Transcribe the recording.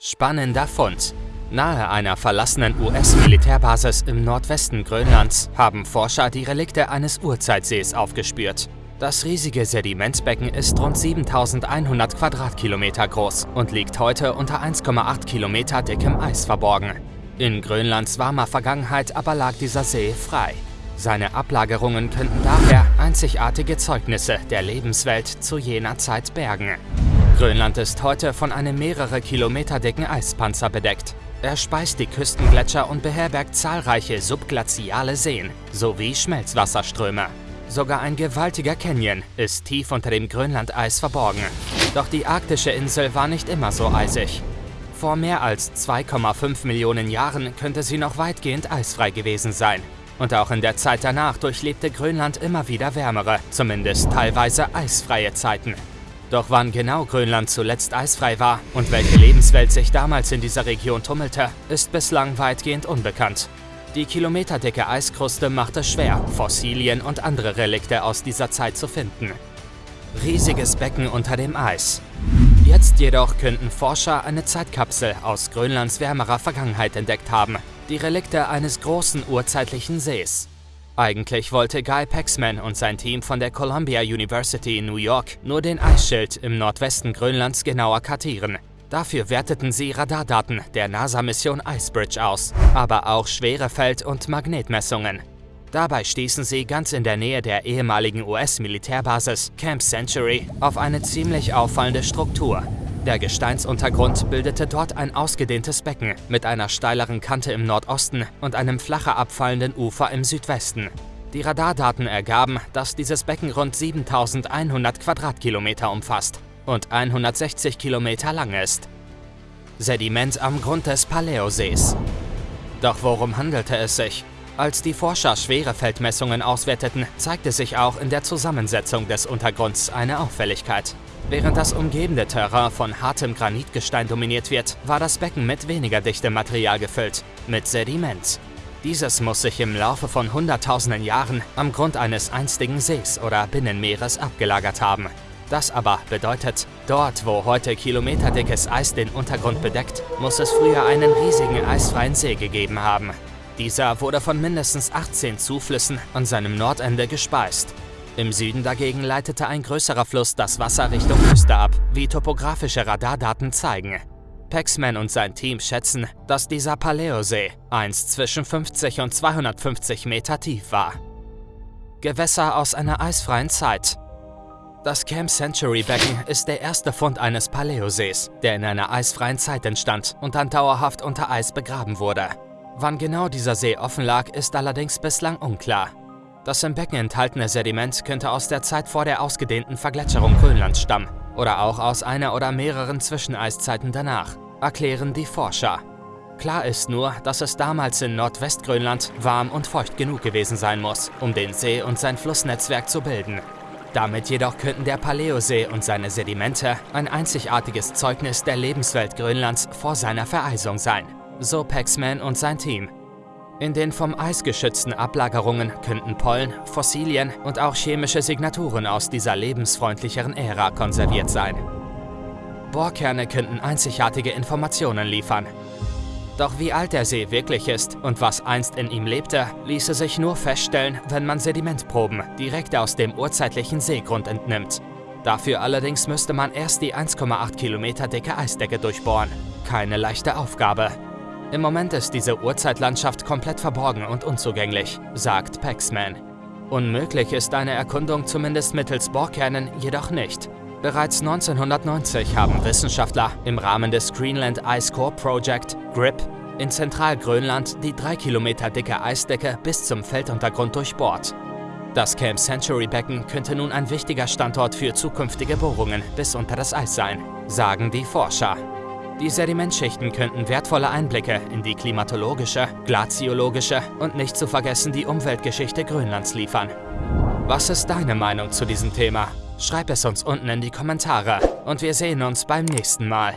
Spannender Fund. Nahe einer verlassenen US-Militärbasis im Nordwesten Grönlands haben Forscher die Relikte eines Urzeitsees aufgespürt. Das riesige Sedimentbecken ist rund 7100 Quadratkilometer groß und liegt heute unter 1,8 Kilometer dickem Eis verborgen. In Grönlands warmer Vergangenheit aber lag dieser See frei. Seine Ablagerungen könnten daher einzigartige Zeugnisse der Lebenswelt zu jener Zeit bergen. Grönland ist heute von einem mehrere Kilometer dicken Eispanzer bedeckt. Er speist die Küstengletscher und beherbergt zahlreiche subglaziale Seen sowie Schmelzwasserströme. Sogar ein gewaltiger Canyon ist tief unter dem Grönlandeis verborgen. Doch die arktische Insel war nicht immer so eisig. Vor mehr als 2,5 Millionen Jahren könnte sie noch weitgehend eisfrei gewesen sein. Und auch in der Zeit danach durchlebte Grönland immer wieder wärmere, zumindest teilweise eisfreie Zeiten. Doch wann genau Grönland zuletzt eisfrei war und welche Lebenswelt sich damals in dieser Region tummelte, ist bislang weitgehend unbekannt. Die kilometerdicke Eiskruste macht es schwer, Fossilien und andere Relikte aus dieser Zeit zu finden. Riesiges Becken unter dem Eis. Jetzt jedoch könnten Forscher eine Zeitkapsel aus Grönlands wärmerer Vergangenheit entdeckt haben, die Relikte eines großen urzeitlichen Sees. Eigentlich wollte Guy Paxman und sein Team von der Columbia University in New York nur den Eisschild im Nordwesten Grönlands genauer kartieren. Dafür werteten sie Radardaten der NASA-Mission Icebridge aus, aber auch Schwerefeld- und Magnetmessungen. Dabei stießen sie ganz in der Nähe der ehemaligen US-Militärbasis Camp Century auf eine ziemlich auffallende Struktur, der Gesteinsuntergrund bildete dort ein ausgedehntes Becken mit einer steileren Kante im Nordosten und einem flacher abfallenden Ufer im Südwesten. Die Radardaten ergaben, dass dieses Becken rund 7100 Quadratkilometer umfasst und 160 Kilometer lang ist. Sediment am Grund des Paläosees. Doch worum handelte es sich? Als die Forscher Schwerefeldmessungen auswerteten, zeigte sich auch in der Zusammensetzung des Untergrunds eine Auffälligkeit. Während das umgebende Terrain von hartem Granitgestein dominiert wird, war das Becken mit weniger dichtem Material gefüllt, mit Sediment. Dieses muss sich im Laufe von hunderttausenden Jahren am Grund eines einstigen Sees oder Binnenmeeres abgelagert haben. Das aber bedeutet, dort, wo heute kilometerdickes Eis den Untergrund bedeckt, muss es früher einen riesigen eisfreien See gegeben haben. Dieser wurde von mindestens 18 Zuflüssen an seinem Nordende gespeist im Süden dagegen leitete ein größerer Fluss das Wasser Richtung Küste ab, wie topografische Radardaten zeigen. Paxman und sein Team schätzen, dass dieser Paläosee einst zwischen 50 und 250 Meter tief war. Gewässer aus einer eisfreien Zeit. Das Camp Century Becken ist der erste Fund eines Paläosees, der in einer eisfreien Zeit entstand und dann dauerhaft unter Eis begraben wurde. Wann genau dieser See offen lag, ist allerdings bislang unklar. Das im Becken enthaltene Sediment könnte aus der Zeit vor der ausgedehnten Vergletscherung Grönlands stammen oder auch aus einer oder mehreren Zwischeneiszeiten danach, erklären die Forscher. Klar ist nur, dass es damals in Nordwestgrönland warm und feucht genug gewesen sein muss, um den See und sein Flussnetzwerk zu bilden. Damit jedoch könnten der Paläosee und seine Sedimente ein einzigartiges Zeugnis der Lebenswelt Grönlands vor seiner Vereisung sein, so Paxman und sein Team. In den vom Eis geschützten Ablagerungen könnten Pollen, Fossilien und auch chemische Signaturen aus dieser lebensfreundlicheren Ära konserviert sein. Bohrkerne könnten einzigartige Informationen liefern. Doch wie alt der See wirklich ist und was einst in ihm lebte, ließe sich nur feststellen, wenn man Sedimentproben direkt aus dem urzeitlichen Seegrund entnimmt. Dafür allerdings müsste man erst die 1,8 Kilometer dicke Eisdecke durchbohren. Keine leichte Aufgabe. Im Moment ist diese Urzeitlandschaft komplett verborgen und unzugänglich, sagt Paxman. Unmöglich ist eine Erkundung zumindest mittels Bohrkernen jedoch nicht. Bereits 1990 haben Wissenschaftler im Rahmen des Greenland Ice Core Project, GRIP, in Zentralgrönland die 3 Kilometer dicke Eisdecke bis zum Felduntergrund durchbohrt. Das Camp Century Becken könnte nun ein wichtiger Standort für zukünftige Bohrungen bis unter das Eis sein, sagen die Forscher. Die Sedimentschichten könnten wertvolle Einblicke in die klimatologische, glaziologische und nicht zu vergessen die Umweltgeschichte Grönlands liefern. Was ist deine Meinung zu diesem Thema? Schreib es uns unten in die Kommentare und wir sehen uns beim nächsten Mal.